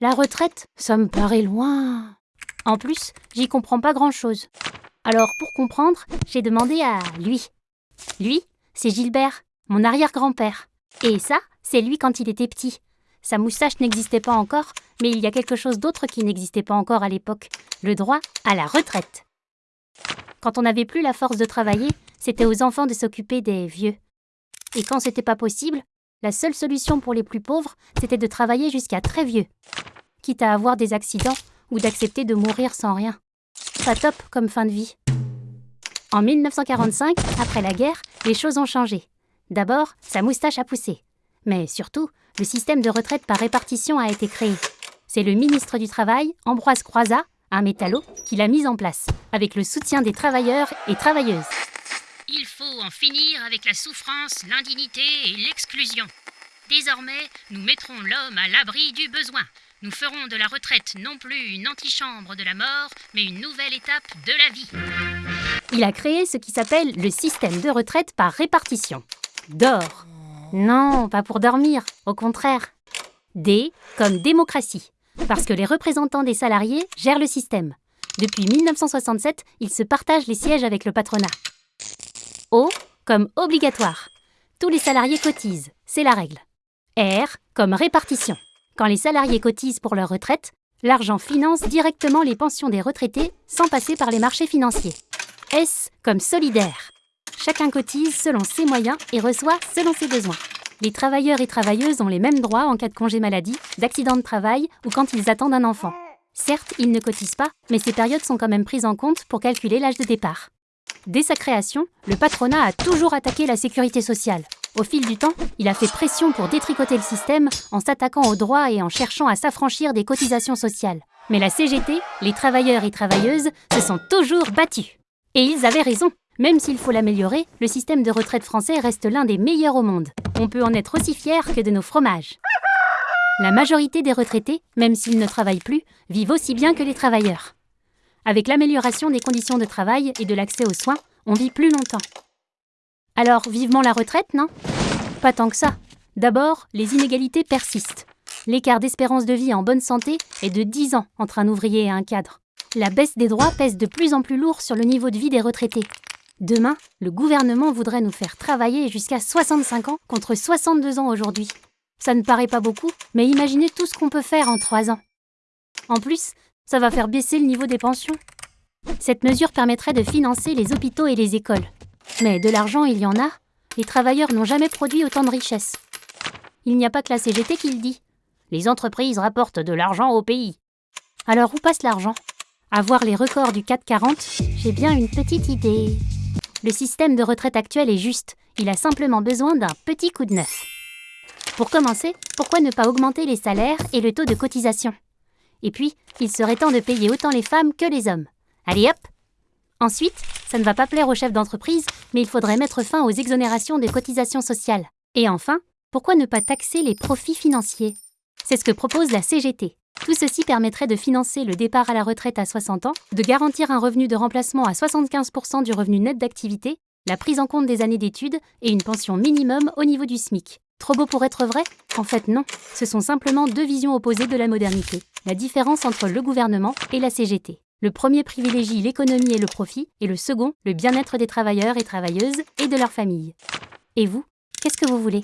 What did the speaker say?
La retraite, ça me paraît loin. En plus, j'y comprends pas grand-chose. Alors, pour comprendre, j'ai demandé à lui. Lui, c'est Gilbert, mon arrière-grand-père. Et ça, c'est lui quand il était petit. Sa moustache n'existait pas encore, mais il y a quelque chose d'autre qui n'existait pas encore à l'époque, le droit à la retraite. Quand on n'avait plus la force de travailler, c'était aux enfants de s'occuper des vieux. Et quand c'était pas possible, la seule solution pour les plus pauvres, c'était de travailler jusqu'à très vieux, quitte à avoir des accidents ou d'accepter de mourir sans rien. Pas top comme fin de vie. En 1945, après la guerre, les choses ont changé. D'abord, sa moustache a poussé. Mais surtout, le système de retraite par répartition a été créé. C'est le ministre du Travail, Ambroise Croizat, un métallo, qui l'a mis en place, avec le soutien des travailleurs et travailleuses. Il faut en finir avec la souffrance, l'indignité et l'exclusion. Désormais, nous mettrons l'homme à l'abri du besoin. Nous ferons de la retraite non plus une antichambre de la mort, mais une nouvelle étape de la vie. Il a créé ce qui s'appelle le système de retraite par répartition. Dors. Non, pas pour dormir, au contraire. D comme démocratie, parce que les représentants des salariés gèrent le système. Depuis 1967, ils se partagent les sièges avec le patronat. O comme obligatoire. Tous les salariés cotisent, c'est la règle. R comme répartition. Quand les salariés cotisent pour leur retraite, l'argent finance directement les pensions des retraités sans passer par les marchés financiers. S comme solidaire. Chacun cotise selon ses moyens et reçoit selon ses besoins. Les travailleurs et travailleuses ont les mêmes droits en cas de congé maladie, d'accident de travail ou quand ils attendent un enfant. Certes, ils ne cotisent pas, mais ces périodes sont quand même prises en compte pour calculer l'âge de départ. Dès sa création, le patronat a toujours attaqué la sécurité sociale. Au fil du temps, il a fait pression pour détricoter le système en s'attaquant aux droits et en cherchant à s'affranchir des cotisations sociales. Mais la CGT, les travailleurs et travailleuses, se sont toujours battus. Et ils avaient raison. Même s'il faut l'améliorer, le système de retraite français reste l'un des meilleurs au monde. On peut en être aussi fier que de nos fromages. La majorité des retraités, même s'ils ne travaillent plus, vivent aussi bien que les travailleurs. Avec l'amélioration des conditions de travail et de l'accès aux soins, on vit plus longtemps. Alors, vivement la retraite, non? Pas tant que ça. D'abord, les inégalités persistent. L'écart d'espérance de vie en bonne santé est de 10 ans entre un ouvrier et un cadre. La baisse des droits pèse de plus en plus lourd sur le niveau de vie des retraités. Demain, le gouvernement voudrait nous faire travailler jusqu'à 65 ans contre 62 ans aujourd'hui. Ça ne paraît pas beaucoup, mais imaginez tout ce qu'on peut faire en 3 ans. En plus, ça va faire baisser le niveau des pensions. Cette mesure permettrait de financer les hôpitaux et les écoles. Mais de l'argent, il y en a. Les travailleurs n'ont jamais produit autant de richesses. Il n'y a pas que la CGT qui le dit. Les entreprises rapportent de l'argent au pays. Alors où passe l'argent? À voir les records du 440, j'ai bien une petite idée. Le système de retraite actuel est juste. Il a simplement besoin d'un petit coup de neuf. Pour commencer, pourquoi ne pas augmenter les salaires et le taux de cotisation? Et puis, il serait temps de payer autant les femmes que les hommes. Allez hop Ensuite, ça ne va pas plaire aux chefs d'entreprise, mais il faudrait mettre fin aux exonérations de cotisations sociales. Et enfin, pourquoi ne pas taxer les profits financiers? C'est ce que propose la CGT. Tout ceci permettrait de financer le départ à la retraite à 60 ans, de garantir un revenu de remplacement à 75% du revenu net d'activité, la prise en compte des années d'études et une pension minimum au niveau du SMIC. Trop beau pour être vrai? En fait non, ce sont simplement deux visions opposées de la modernité. La différence entre le gouvernement et la CGT. Le premier privilégie l'économie et le profit, et le second, le bien-être des travailleurs et travailleuses et de leurs familles. Et vous, qu'est-ce que vous voulez?